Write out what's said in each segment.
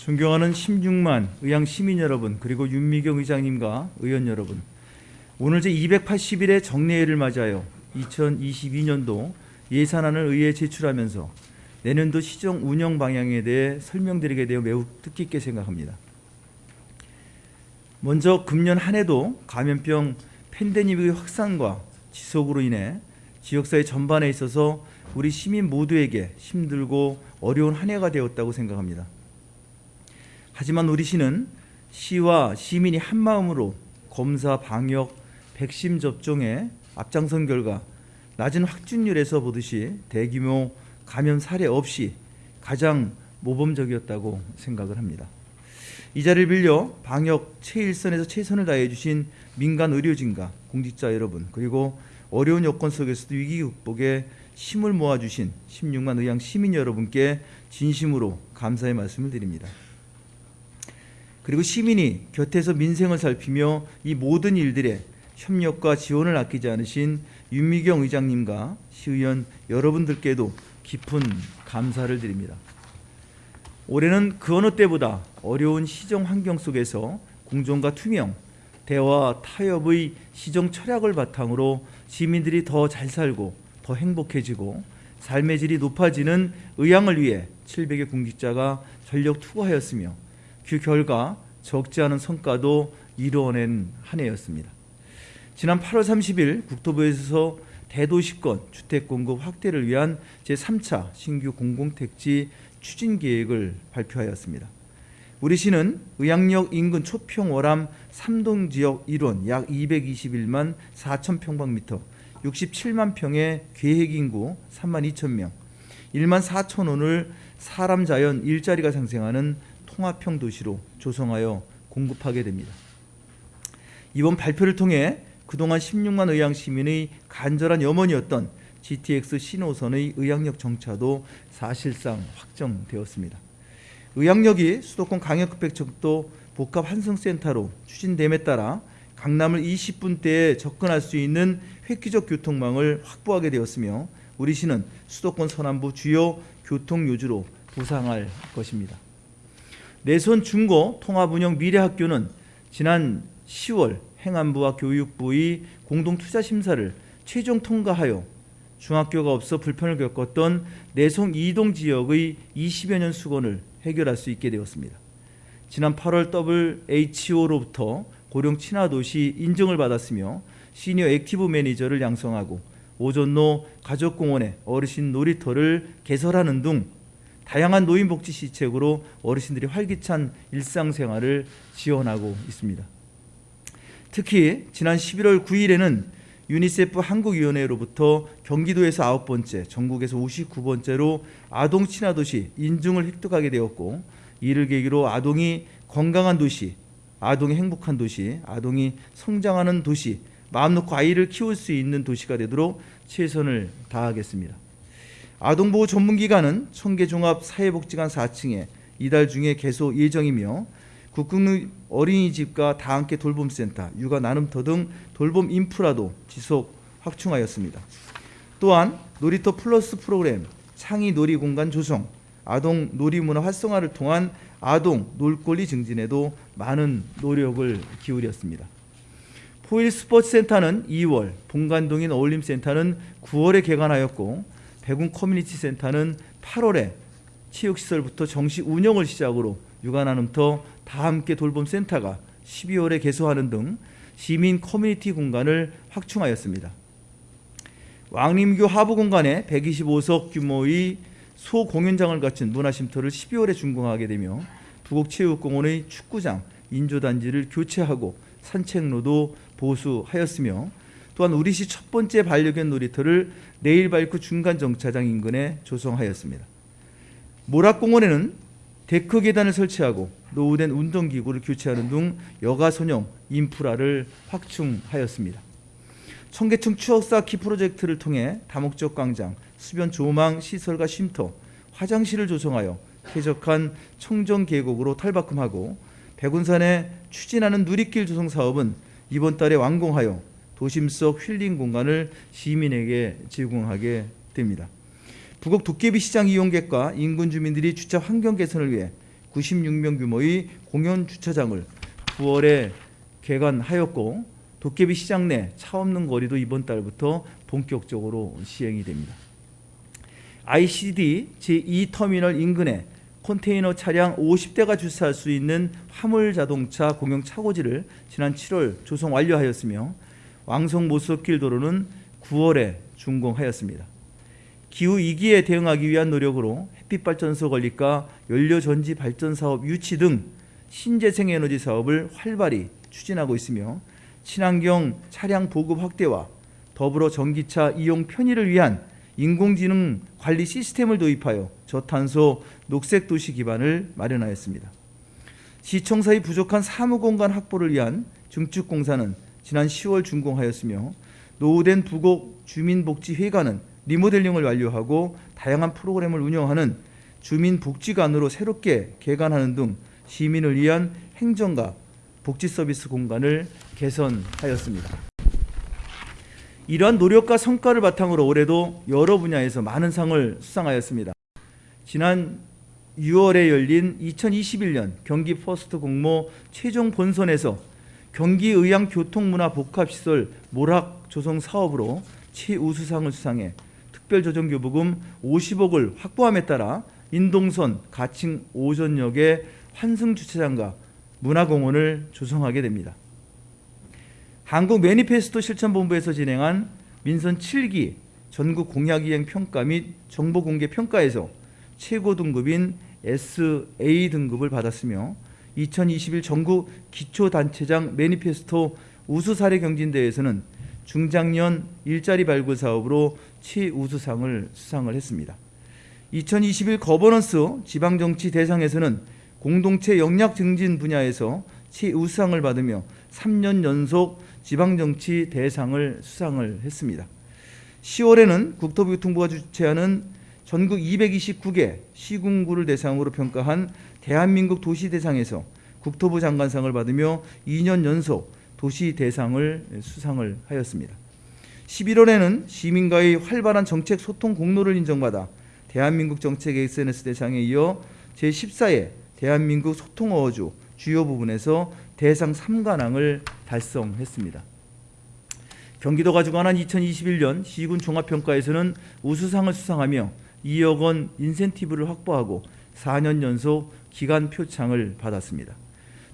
존경하는 16만 의향 시민 여러분 그리고 윤미경 의장님과 의원 여러분 오늘 제 280일의 정례회를 맞이하여 2022년도 예산안을 의회에 제출하면서 내년도 시정 운영 방향에 대해 설명드리게 되어 매우 뜻깊게 생각합니다. 먼저 금년 한 해도 감염병 팬데믹의 확산과 지속으로 인해 지역사회 전반에 있어서 우리 시민 모두에게 힘들고 어려운 한 해가 되었다고 생각합니다. 하지만 우리 시는 시와 시민이 한마음으로 검사, 방역, 백신 접종에 앞장선 결과 낮은 확진율에서 보듯이 대규모 감염 사례 없이 가장 모범적이었다고 생각을 합니다. 이 자리를 빌려 방역 최일선에서 최선을 다해 주신 민간 의료진과 공직자 여러분 그리고 어려운 여건 속에서도 위기 극복에 힘을 모아 주신 16만 의향 시민 여러분께 진심으로 감사의 말씀을 드립니다. 그리고 시민이 곁에서 민생을 살피며 이 모든 일들에 협력과 지원을 아끼지 않으신 윤미경 의장님과 시의원 여러분들께도 깊은 감사를 드립니다. 올해는 그 어느 때보다 어려운 시정 환경 속에서 공정과 투명, 대화, 타협의 시정 철학을 바탕으로 시민들이 더 잘 살고 더 행복해지고 삶의 질이 높아지는 의향을 위해 700의 공직자가 전력 투구하였으며 그 결과 적지 않은 성과도 이루어낸 한 해였습니다. 지난 8월 30일 국토부에서 대도시권 주택 공급 확대를 위한 제3차 신규 공공택지 추진 계획을 발표하였습니다. 우리 시는 의학역 인근 초평 월암 3동 지역 일원 약 221만 4천 평방미터 67만 평의 계획 인구 3만 2천 명 1만 4천 원을 사람 자연 일자리가 상생하는 통합형 도시로 조성하여 공급하게 됩니다. 이번 발표를 통해 그동안 16만 의향 시민의 간절한 염원이었던 GTX 신호선의 의향역 정차도 사실상 확정되었습니다. 의향역이 수도권 강역급백척도 복합 환승센터로 추진됨에 따라 강남을 20분대에 접근할 수 있는 획기적 교통망을 확보하게 되었으며 우리 시는 수도권 서남부 주요 교통요주로 부상할 것입니다. 내선 중고 통합운영 미래학교는 지난 10월 행안부와 교육부의 공동투자심사를 최종 통과하여 중학교가 없어 불편을 겪었던 내손 이동 지역의 20여 년 숙원을 해결할 수 있게 되었습니다. 지난 8월 WHO로부터 고령 친화도시 인증을 받았으며 시니어 액티브 매니저를 양성하고 오전로 가족공원에 어르신 놀이터를 개설하는 등 다양한 노인복지 시책으로 어르신들이 활기찬 일상생활을 지원하고 있습니다. 특히 지난 11월 9일에는 유니세프 한국위원회로부터 경기도에서 아홉 번째, 전국에서 59번째로 아동 친화 도시 인증을 획득하게 되었고 이를 계기로 아동이 건강한 도시, 아동이 행복한 도시, 아동이 성장하는 도시, 마음 놓고 아이를 키울 수 있는 도시가 되도록 최선을 다하겠습니다. 아동보호 전문기관은 청계종합 사회복지관 4층에 이달 중에 개소 예정이며 국공립 어린이집과 다함께 돌봄센터, 육아 나눔터 등 돌봄 인프라도 지속 확충하였습니다. 또한 놀이터 플러스 프로그램, 창의 놀이 공간 조성, 아동 놀이 문화 활성화를 통한 아동 놀권리 증진에도 많은 노력을 기울였습니다. 포일 스포츠센터는 2월, 본관동인 어울림센터는 9월에 개관하였고 백운 커뮤니티 센터는 8월에 체육시설부터 정식 운영을 시작으로 육아나눔터 다함께 돌봄 센터가 12월에 개소하는 등 시민 커뮤니티 공간을 확충하였습니다. 왕림교 하부 공간에 125석 규모의 소공연장을 갖춘 문화쉼터를 12월에 준공하게 되며 부곡체육공원의 축구장, 인조잔디를 교체하고 산책로도 보수하였으며 또한 우리시 첫 번째 반려견 놀이터를 레일바이크 중간 정차장 인근에 조성하였습니다. 모락공원에는 데크 계단을 설치하고 노후된 운동기구를 교체하는 등 여가선용 인프라를 확충하였습니다. 청계천 추억쌓기 프로젝트를 통해 다목적 광장, 수변 조망 시설과 쉼터, 화장실을 조성하여 쾌적한 청정 계곡으로 탈바꿈하고 백운산에 추진하는 누리길 조성 사업은 이번 달에 완공하여 도심 속 힐링 공간을 시민에게 제공하게 됩니다. 부곡 도깨비 시장 이용객과 인근 주민들이 주차 환경 개선을 위해 96명 규모의 공연 주차장을 9월에 개관하였고 도깨비 시장 내 차 없는 거리도 이번 달부터 본격적으로 시행이 됩니다. ICD 제2터미널 인근에 컨테이너 차량 50대가 주차할 수 있는 화물 자동차 공영 차고지를 지난 7월 조성 완료하였으며 왕성 모석길 도로는 9월에 준공하였습니다. 기후 위기에 대응하기 위한 노력으로 햇빛 발전소 건립과 연료 전지 발전 사업 유치 등 신재생 에너지 사업을 활발히 추진하고 있으며 친환경 차량 보급 확대와 더불어 전기차 이용 편의를 위한 인공지능 관리 시스템을 도입하여 저탄소 녹색 도시 기반을 마련하였습니다. 시청사의 부족한 사무공간 확보를 위한 증축공사는 지난 10월 준공하였으며 노후된 부곡 주민복지회관은 리모델링을 완료하고 다양한 프로그램을 운영하는 주민복지관으로 새롭게 개관하는 등 시민을 위한 행정과 복지 서비스 공간을 개선하였습니다. 이러한 노력과 성과를 바탕으로 올해도 여러 분야에서 많은 상을 수상하였습니다. 지난 6월에 열린 2021년 경기 퍼스트 공모 최종 본선에서 경기 의왕 교통문화 복합시설 모락 조성 사업으로 최우수상을 수상해 특별조정교부금 50억을 확보함에 따라 인동선 가칭 오전역의 환승 주차장과 문화공원을 조성하게 됩니다. 한국 매니페스토 실천본부에서 진행한 민선 7기 전국 공약이행 평가 및 정보 공개 평가에서 최고 등급인 SA 등급을 받았으며 2021 전국 기초단체장 매니페스토 우수 사례 경진대회에서는 중장년 일자리 발굴 사업으로 최우수상을 수상을 했습니다. 2021 거버넌스 지방정치 대상에서는 공동체 역량 증진 분야에서 최우수상을 받으며 3년 연속 지방정치 대상을 수상을 했습니다. 10월에는 국토교통부가 주최하는 전국 229개 시군구를 대상으로 평가한 대한민국 도시대상에서 국토부 장관상을 받으며 2년 연속 도시대상을 수상을 하였습니다. 11월에는 시민과의 활발한 정책 소통 공로를 인정받아 대한민국 정책 SNS 대상에 이어 제14회 대한민국 소통 어워즈 주요 부분에서 대상 3관왕을 달성했습니다. 경기도가 주관한 2021년 시군 종합평가에서는 우수상을 수상하며 2억 원 인센티브를 확보하고 4년 연속 기간 표창을 받았습니다.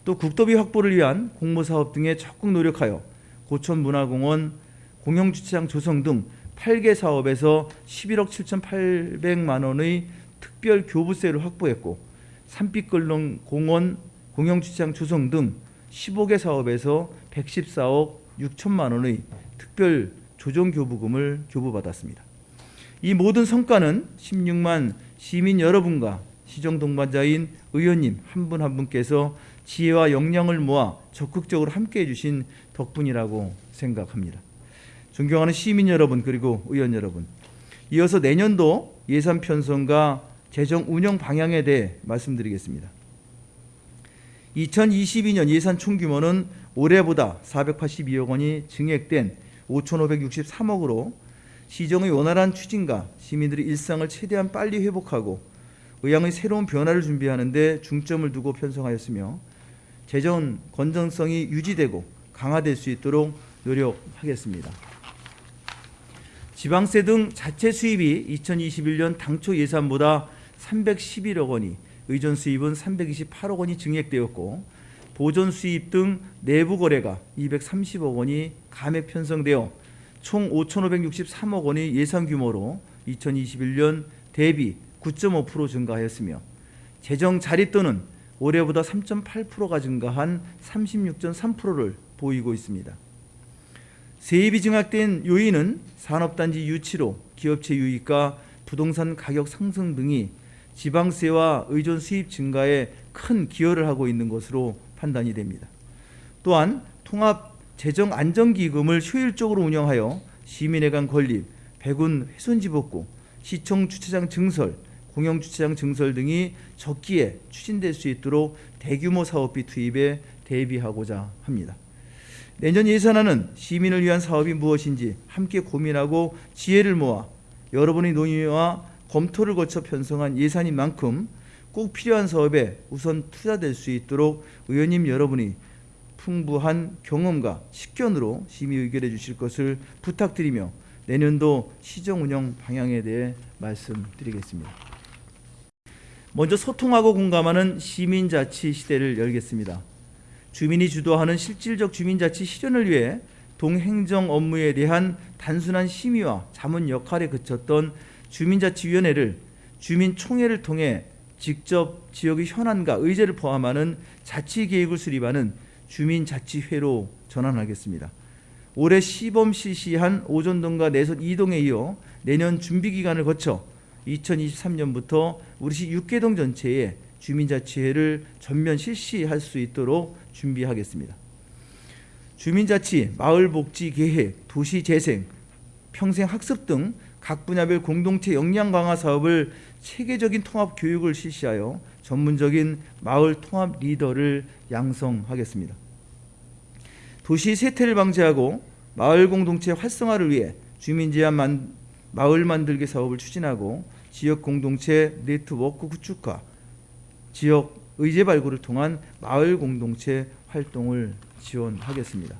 또 국도비 확보를 위한 공모사업 등에 적극 노력하여 고천문화공원, 공영주차장 조성 등 8개 사업에서 11억 7,800만 원의 특별 교부세를 확보했고 산빛걸렁 공원, 공영주차장 조성 등 15개 사업에서 114억 6천만 원의 특별 조정 교부금을 교부받았습니다. 이 모든 성과는 16만 시민 여러분과 시정 동반자인 의원님 한분한 분께서 지혜와 역량을 모아 적극적으로 함께해 주신 덕분이라고 생각합니다. 존경하는 시민 여러분 그리고 의원 여러분, 이어서 내년도 예산 편성과 재정 운영 방향에 대해 말씀드리겠습니다. 2022년 예산 총 규모는 올해보다 482억 원이 증액된 5,563억으로 시정의 원활한 추진과 시민들의 일상을 최대한 빨리 회복하고 의향의 새로운 변화를 준비하는 데 중점을 두고 편성하였으며 재정 건전성이 유지되고 강화될 수 있도록 노력하겠습니다. 지방세 등 자체 수입이 2021년 당초 예산보다 311억 원이 의존 수입은 328억 원이 증액되었고 보존 수입 등 내부 거래가 230억 원이 감액 편성되어 총 5,563억 원의 예산 규모로 2021년 대비 9.5% 증가하였으며 재정 자립도는 올해보다 3.8%가 증가한 36.3%를 보이고 있습니다. 세입이 증액된 요인은 산업단지 유치로 기업체 유입과 부동산 가격 상승 등이 지방세와 의존 수입 증가에 큰 기여를 하고 있는 것으로 판단이 됩니다. 또한 통합 재정 안정기금을 효율적으로 운영하여 시민에 간 건립, 배군 훼손지 복구, 시청 주차장 증설, 공영 주차장 증설 등이 적기에 추진될 수 있도록 대규모 사업비 투입에 대비하고자 합니다. 내년 예산안은 시민을 위한 사업이 무엇인지 함께 고민하고 지혜를 모아 여러분의 논의와 검토를 거쳐 편성한 예산인 만큼 꼭 필요한 사업에 우선 투자될 수 있도록 의원님 여러분이 풍부한 경험과 식견으로 심의 의결해 주실 것을 부탁드리며 내년도 시정 운영 방향에 대해 말씀드리겠습니다. 먼저 소통하고 공감하는 시민자치 시대를 열겠습니다. 주민이 주도하는 실질적 주민자치 실현을 위해 동행정 업무에 대한 단순한 심의와 자문 역할에 그쳤던 주민자치위원회를 주민총회를 통해 직접 지역의 현안과 의제를 포함하는 자치계획을 수립하는 주민자치회로 전환하겠습니다. 올해 시범 실시한 오전동과 내선 이동에 이어 내년 준비 기간을 거쳐 2023년부터 우리시 6개동 전체에 주민자치회를 전면 실시할 수 있도록 준비하겠습니다. 주민자치, 마을복지계획, 도시재생, 평생학습 등 각 분야별 공동체 역량 강화 사업을 체계적인 통합 교육을 실시하여 전문적인 마을 통합 리더를 양성하겠습니다. 도시 세태를 방지하고 마을 공동체 활성화를 위해 주민 제한 만, 마을 만들기 사업을 추진하고 지역 공동체 네트워크 구축과 지역 의제 발굴을 통한 마을 공동체 활동을 지원하겠습니다.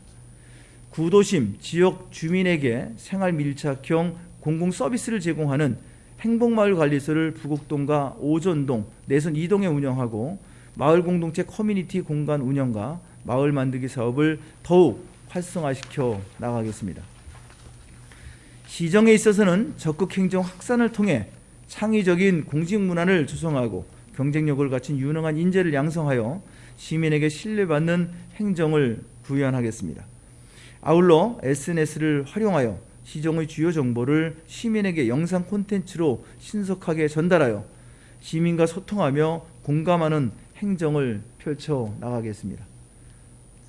구도심 지역 주민에게 생활 밀착형 공공 서비스를 제공하는 행복마을관리소를 부곡동과 오전동, 내선 2동에 운영하고 마을 공동체 커뮤니티 공간 운영과 마을 만들기 사업을 더욱 활성화시켜 나가겠습니다. 시정에 있어서는 적극 행정 확산을 통해 창의적인 공직 문화를 조성하고 경쟁력을 갖춘 유능한 인재를 양성하여 시민에게 신뢰받는 행정을 구현하겠습니다. 아울러 SNS를 활용하여 시정의 주요 정보를 시민에게 영상 콘텐츠로 신속하게 전달하여 시민과 소통하며 공감하는 행정을 펼쳐 나가겠습니다.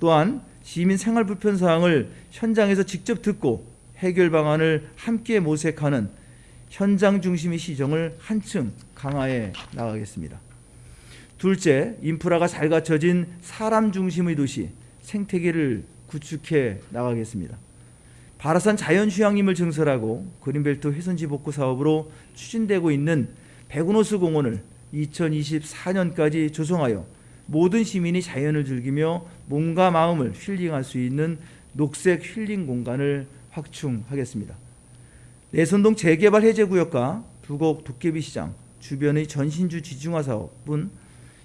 또한 시민 생활 불편 사항을 현장에서 직접 듣고 해결 방안을 함께 모색하는 현장 중심의 시정을 한층 강화해 나가겠습니다. 둘째, 인프라가 잘 갖춰진 사람 중심의 도시 생태계를 구축해 나가겠습니다. 바라산 자연휴양림을 증설하고 그린벨트 훼손지 복구 사업으로 추진되고 있는 백운호수 공원을 2024년까지 조성하여 모든 시민이 자연을 즐기며 몸과 마음을 힐링할 수 있는 녹색 힐링 공간을 확충하겠습니다. 내선동 재개발 해제구역과 부곡 도깨비 시장 주변의 전신주 지중화 사업은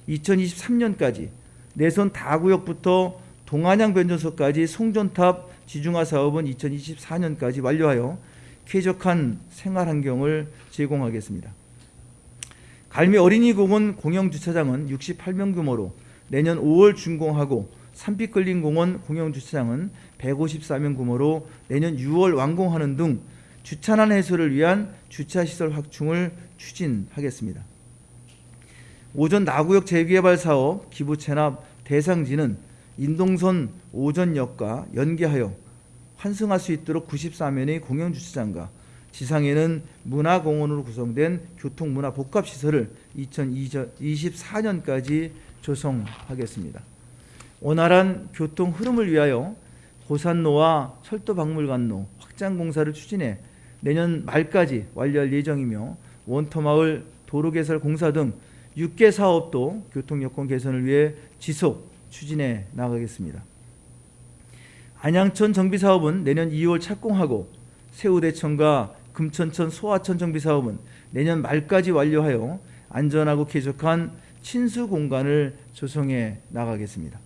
2023년까지 내선 다구역부터 동안양 변전소까지 송전탑 지중화 사업은 2024년까지 완료하여 쾌적한 생활 환경을 제공하겠습니다. 갈미 어린이공원 공영주차장은 68명 규모로 내년 5월 준공하고 산빛걸린공원 공영주차장은 154명 규모로 내년 6월 완공하는 등 주차난 해소를 위한 주차시설 확충을 추진하겠습니다. 오전 나구역 재개발 사업 기부 체납 대상지는 인동선 오전역과 연계하여 환승할 수 있도록 94면의 공영주차장과 지상에는 문화공원으로 구성된 교통문화 복합시설을 2024년까지 조성하겠습니다. 원활한 교통 흐름을 위하여 고산로와 철도박물관로 확장 공사를 추진해 내년 말까지 완료할 예정이며 원터마을 도로개설 공사 등 6개 사업도 교통여건 개선을 위해 지속 추진해 나가겠습니다. 안양천 정비사업은 내년 2월 착공하고 세우대천과 금천천 소하천 정비사업은 내년 말까지 완료하여 안전하고 쾌적한 친수 공간을 조성해 나가겠습니다.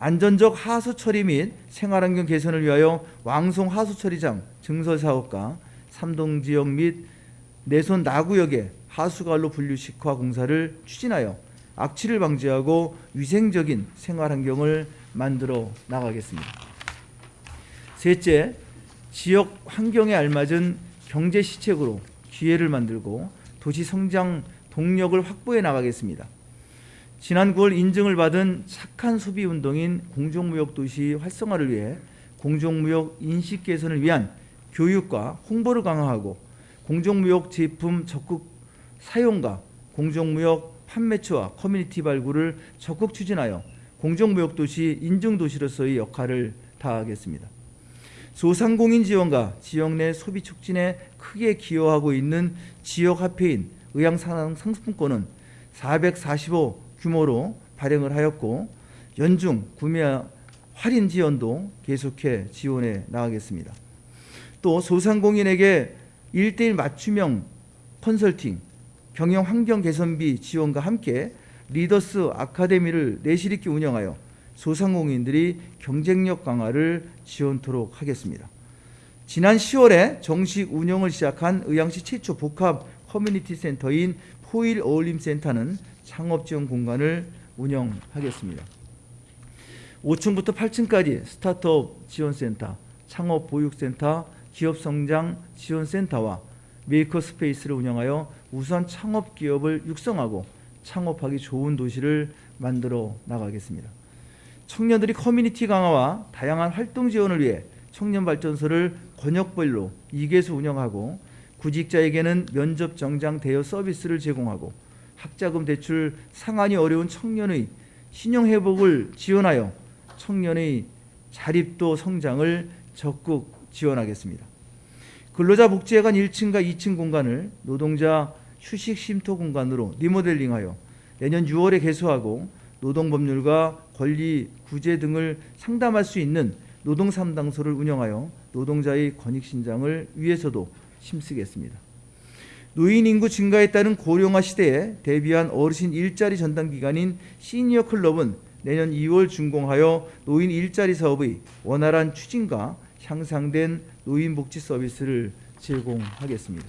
안전적 하수 처리 및 생활환경 개선을 위하여 왕송 하수 처리장 증설 사업과 삼동 지역 및 내손 나구역의 하수관로 분류식화 공사를 추진하여 악취를 방지하고 위생적인 생활 환경을 만들어 나가겠습니다. 셋째, 지역 환경에 알맞은 경제 시책으로 기회를 만들고 도시 성장 동력을 확보해 나가겠습니다. 지난 9월 인증을 받은 착한 소비 운동인 공정무역 도시 활성화를 위해 공정무역 인식 개선을 위한 교육과 홍보를 강화하고 공정무역 제품 적극 사용과 공정무역 판매처와 커뮤니티 발굴을 적극 추진하여 공정무역 도시 인증 도시로서의 역할을 다하겠습니다. 소상공인 지원과 지역 내 소비 촉진에 크게 기여하고 있는 지역 화폐인 의향상 상품권은 445 규모로 발행을 하였고 연중 구매 할인 지원도 계속해 지원해 나가겠습니다. 또 소상공인에게 1대1 맞춤형 컨설팅, 경영 환경 개선비 지원과 함께 리더스 아카데미를 내실 있게 운영하여 소상공인들이 경쟁력 강화를 지원토록 하겠습니다. 지난 10월에 정식 운영을 시작한 의왕시 최초 복합 커뮤니티 센터인 포일 어울림 센터는 창업 지원 공간을 운영하겠습니다. 5층부터 8층까지 스타트업 지원센터, 창업 보육센터, 기업 성장 지원센터와 메이커 스페이스를 운영하여 우수 창업 기업을 육성하고 창업하기 좋은 도시를 만들어 나가겠습니다. 청년들이 커뮤니티 강화와 다양한 활동 지원을 위해 청년 발전소를 권역별로 2개소 운영하고 구직자에게는 면접 정장 대여 서비스를 제공하고 학자금 대출 상환이 어려운 청년의 신용 회복을 지원하여 청년의 자립도 성장을 적극 지원하겠습니다. 근로자 복지회관 1층과 2층 공간을 노동자 휴식 쉼터 공간으로 리모델링하여 내년 6월에 개소하고 노동법률과 권리 구제 등을 상담할 수 있는 노동 상담소를 운영하여 노동자의 권익 신장을 위해서도 힘쓰겠습니다. 노인 인구 증가에 따른 고령화 시대에 대비한 어르신 일자리 전담 기관인 시니어 클럽은 내년 2월 준공하여 노인 일자리 사업의 원활한 추진과 향상된 노인 복지 서비스를 제공하겠습니다.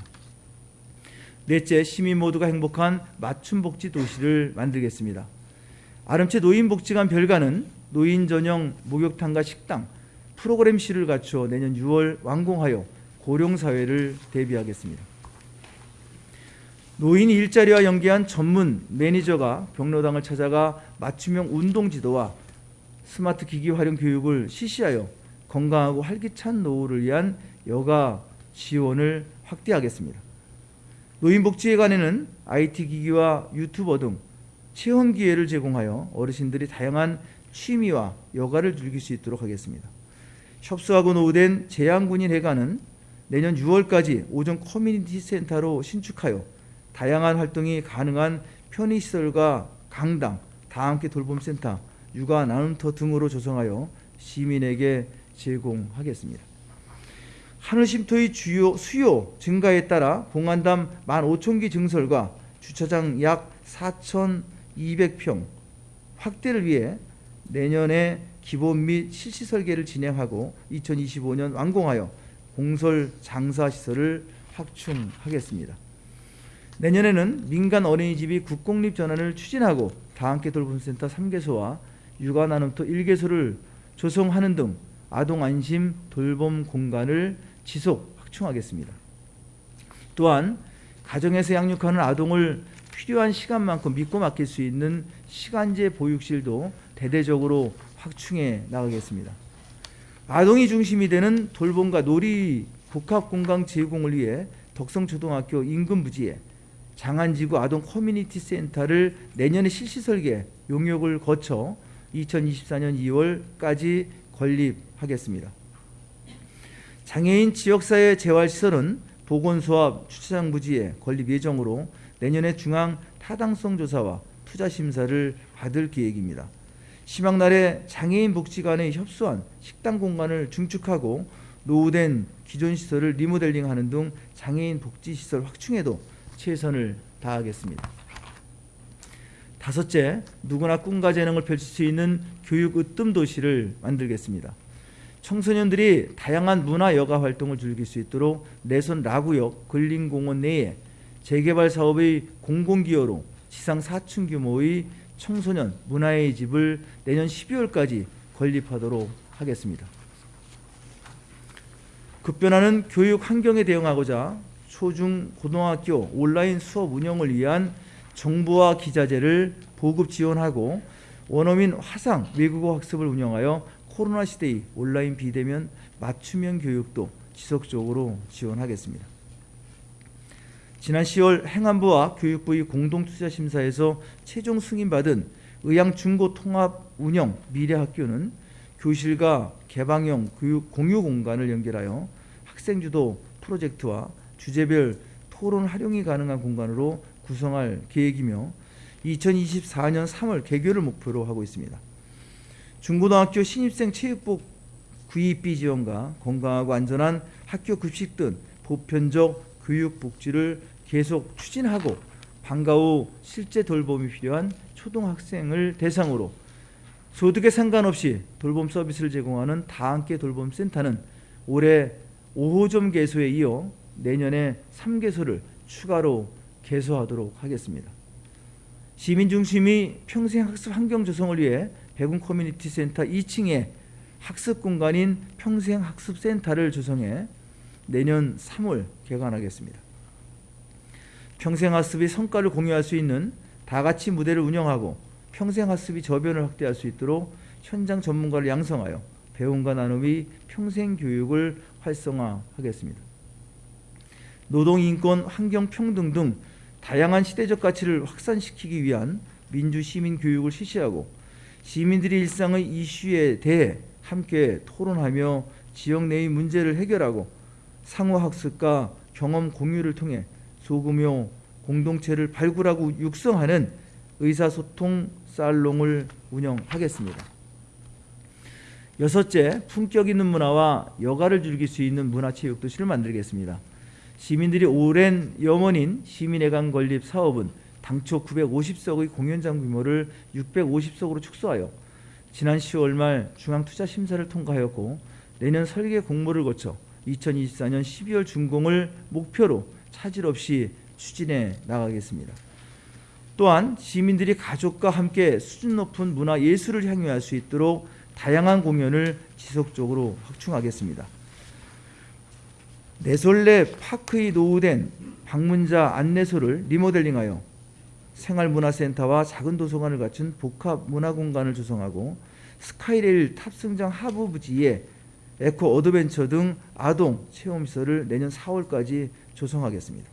넷째, 시민 모두가 행복한 맞춤 복지 도시를 만들겠습니다. 아름채 노인복지관 별관은 노인 전용 목욕탕과 식당, 프로그램실을 갖추어 내년 6월 완공하여 고령 사회를 대비하겠습니다. 노인 일자리와 연계한 전문 매니저가 경로당을 찾아가 맞춤형 운동 지도와 스마트 기기 활용 교육을 실시하여 건강하고 활기찬 노후를 위한 여가 지원을 확대하겠습니다. 노인복지회관에는 IT 기기와 유튜버 등 체험 기회를 제공하여 어르신들이 다양한 취미와 여가를 즐길 수 있도록 하겠습니다. 협소하고 노후된 재향군인 회관은 내년 6월까지 오전 커뮤니티 센터로 신축하여 다양한 활동이 가능한 편의시설과 강당, 다함께 돌봄센터, 육아 나눔터 등으로 조성하여 시민에게 제공하겠습니다. 하늘 쉼터의 주요 수요 증가에 따라 봉안담 15,000기 증설과 주차장 약 4,200평 확대를 위해 내년에 기본 및 실시 설계를 진행하고 2025년 완공하여 공설 장사 시설을 확충하겠습니다. 내년에는 민간 어린이집이 국공립 전환을 추진하고 다함께 돌봄센터 3개소와 육아 나눔터 1개소를 조성하는 등 아동 안심 돌봄 공간을 지속 확충하겠습니다. 또한 가정에서 양육하는 아동을 필요한 시간만큼 믿고 맡길 수 있는 시간제 보육실도 대대적으로 확충해 나가겠습니다. 아동이 중심이 되는 돌봄과 놀이 복합 공간 제공을 위해 덕성초등학교 인근 부지에 장안지구 아동 커뮤니티 센터를 내년에 실시 설계 용역을 거쳐 2024년 2월까지 건립하겠습니다. 장애인 지역사회 재활시설은 보건소와 주차장 부지에 건립 예정으로 내년에 중앙 타당성 조사와 투자 심사를 받을 계획입니다. 심양날에 장애인 복지관에 협소한 식당 공간을 중축하고 노후된 기존 시설을 리모델링하는 등 장애인 복지 시설 확충에도 최선을 다하겠습니다. 다섯째, 누구나 꿈과 재능을 펼칠 수 있는 교육 으뜸 도시를 만들겠습니다. 청소년들이 다양한 문화 여가 활동을 즐길 수 있도록 내선 라구역 근린공원 내에 재개발 사업의 공공기여로 지상 4층 규모의 청소년 문화의 집을 내년 12월까지 건립하도록 하겠습니다. 급변하는 교육 환경에 대응하고자 초중 고등학교 온라인 수업 운영을 위한 정부와 기자재를 보급 지원하고 원어민 화상 외국어 학습을 운영하여 코로나 시대의 온라인 비대면 맞춤형 교육도 지속적으로 지원하겠습니다. 지난 10월 행안부와 교육부의 공동투자심사에서 최종 승인받은 의양중고통합운영 미래학교는 교실과 개방형 교육 공유 공간을 연결하여 학생주도 프로젝트와 주제별 토론 활용이 가능한 공간으로 구성할 계획이며 2024년 3월 개교를 목표로 하고 있습니다. 중고등학교 신입생 체육복 구입비 지원과 건강하고 안전한 학교 급식 등 보편적 교육 복지를 계속 추진하고 방과 후 실제 돌봄이 필요한 초등학생을 대상으로 소득에 상관없이 돌봄 서비스를 제공하는 다함께 돌봄 센터는 올해 5호점 개소에 이어 내년에 3개소를 추가로 개소하도록 하겠습니다. 시민 중심의 평생 학습 환경 조성을 위해 백운 커뮤니티 센터 2층에 학습 공간인 평생 학습 센터를 조성해 내년 3월 개관하겠습니다. 평생 학습의 성과를 공유할 수 있는 다 같이 무대를 운영하고 평생 학습의 저변을 확대할 수 있도록 현장 전문가를 양성하여 배움과 나눔의 평생 교육을 활성화하겠습니다. 노동 인권, 환경 평등 등 다양한 시대적 가치를 확산시키기 위한 민주 시민 교육을 실시하고 시민들의 일상의 이슈에 대해 함께 토론하며 지역 내의 문제를 해결하고 상호 학습과 경험 공유를 통해 소규모 공동체를 발굴하고 육성하는 의사소통 살롱을 운영하겠습니다. 여섯째, 품격 있는 문화와 여가를 즐길 수 있는 문화체육 도시를 만들겠습니다. 시민들이 오랜 염원인 시민회관 건립 사업은 당초 950석의 공연장 규모를 650석으로 축소하여 지난 10월 말 중앙투자심사를 통과하였고 내년 설계 공모를 거쳐 2024년 12월 준공을 목표로 차질 없이 추진해 나가겠습니다. 또한 시민들이 가족과 함께 수준 높은 문화 예술을 향유할 수 있도록 다양한 공연을 지속적으로 확충하겠습니다. 내솔레 파크의 노후된 방문자 안내소를 리모델링하여 생활문화센터와 작은 도서관을 갖춘 복합 문화공간을 조성하고 스카이레일 탑승장 하부 부지에 에코 어드벤처 등 아동 체험시설을 내년 4월까지 조성하겠습니다.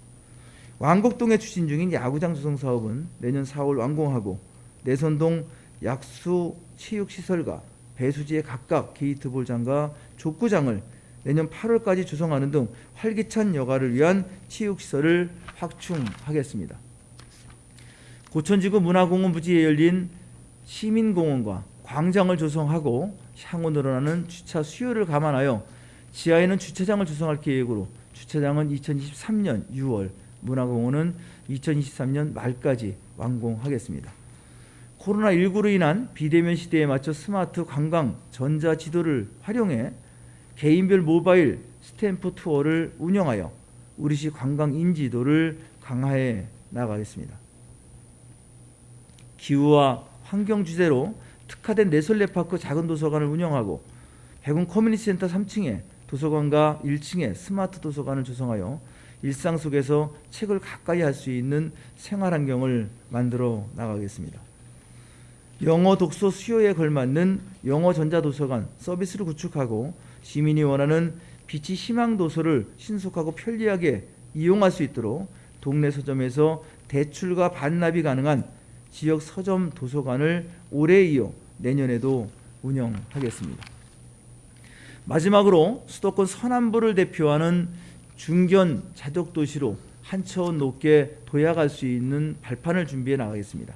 왕곡동에 추진 중인 야구장 조성 사업은 내년 4월 완공하고 내손동 약수 체육시설과 배수지에 각각 게이트볼장과 족구장을 내년 8월까지 조성하는 등 활기찬 여가를 위한 체육시설을 확충하겠습니다. 고천지구 문화공원 부지에 열린 시민공원과 광장을 조성하고 향후 늘어나는 주차 수요를 감안하여 지하에는 주차장을 조성할 계획으로 주차장은 2023년 6월, 문화공원은 2023년 말까지 완공하겠습니다. 코로나19로 인한 비대면 시대에 맞춰 스마트 관광 전자 지도를 활용해 개인별 모바일 스탬프 투어를 운영하여 우리시 관광 인지도를 강화해 나가겠습니다. 기후와 환경 주제로 특화된 레솔레파크 작은 도서관을 운영하고 백운 커뮤니티 센터 3층에 도서관과 1층에 스마트 도서관을 조성하여 일상 속에서 책을 가까이 할 수 있는 생활 환경을 만들어 나가겠습니다. 영어 독서 수요에 걸맞는 영어 전자도서관 서비스를 구축하고 시민이 원하는 빛이 희망 도서를 신속하고 편리하게 이용할 수 있도록 동네 서점에서 대출과 반납이 가능한 지역 서점 도서관을 올해 이어 내년에도 운영하겠습니다. 마지막으로 수도권 서남부를 대표하는 중견 자족 도시로 한 차원 높게 도약할 수 있는 발판을 준비해 나가겠습니다.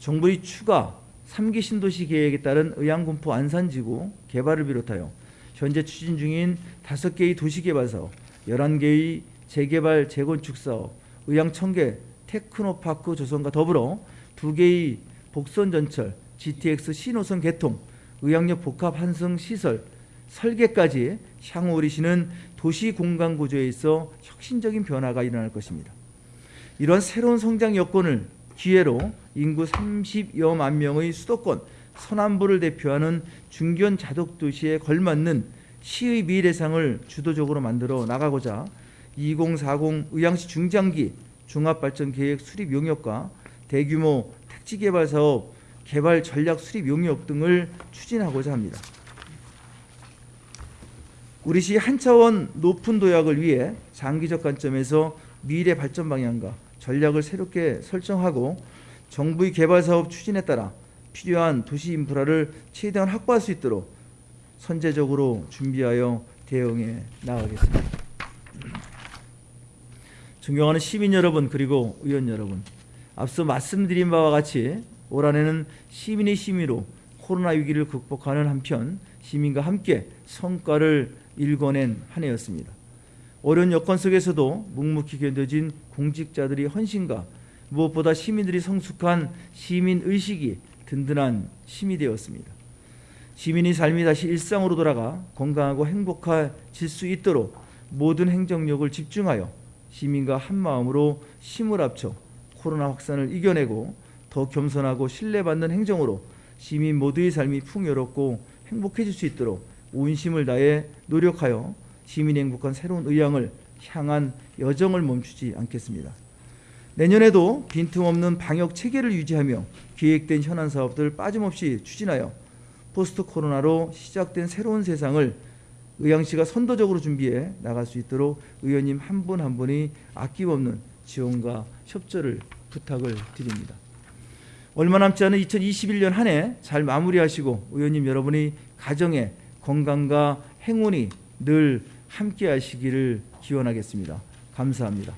정부의 추가 3기 신도시 계획에 따른 의왕군포 안산지구 개발을 비롯하여 현재 추진 중인 5개의 도시개발 사업, 11개의 재개발 재건축 사업, 의왕 청계 테크노파크 조성과 더불어 2개의 복선전철, GTX 신호선 개통, 의왕역 복합 환승 시설 설계까지 향후 우리 시는 도시 공간 구조에 있어 혁신적인 변화가 일어날 것입니다. 이런 새로운 성장 여건을 기회로 인구 30여만 명의 수도권 서남부를 대표하는 중견 자독 도시에 걸맞는 시의 미래상을 주도적으로 만들어 나가고자 2040 의왕시 중장기 종합발전계획 수립 용역과 대규모 택지개발 사업 개발 전략 수립 용역 등을 추진하고자 합니다. 우리 시 한 차원 높은 도약을 위해 장기적 관점에서 미래 발전 방향과 전략을 새롭게 설정하고 정부의 개발 사업 추진에 따라 필요한 도시 인프라를 최대한 확보할 수 있도록 선제적으로 준비하여 대응해 나가겠습니다. 존경하는 시민 여러분 그리고 의원 여러분 앞서 말씀드린 바와 같이 올 한해는 시민의 심의로 코로나 위기를 극복하는 한편 시민과 함께 성과를 일궈낸 한 해였습니다. 어려운 여건 속에서도 묵묵히 견뎌진 공직자들의 헌신과 무엇보다 시민들이 성숙한 시민 의식이 든든한 힘이 되었습니다. 시민의 삶이 다시 일상으로 돌아가 건강하고 행복해질 수 있도록 모든 행정력을 집중하여 시민과 한 마음으로 힘을 합쳐 코로나 확산을 이겨내고 더 겸손하고 신뢰받는 행정으로 시민 모두의 삶이 풍요롭고 행복해질 수 있도록 온 힘을 다해 노력하여 시민의 행복한 새로운 의향을 향한 여정을 멈추지 않겠습니다. 내년에도 빈틈없는 방역 체계를 유지하며 계획된 현안 사업들을 빠짐없이 추진하여 포스트 코로나로 시작된 새로운 세상을 의왕시가 선도적으로 준비해 나갈 수 있도록 의원님 한분한 분이 아낌없는 지원과 협조를 부탁을 드립니다. 얼마 남지 않은 2021년 한 해 잘 마무리하시고 의원님 여러분의 가정의 건강과 행운이 늘 함께 하시기를 기원하겠습니다. 감사합니다.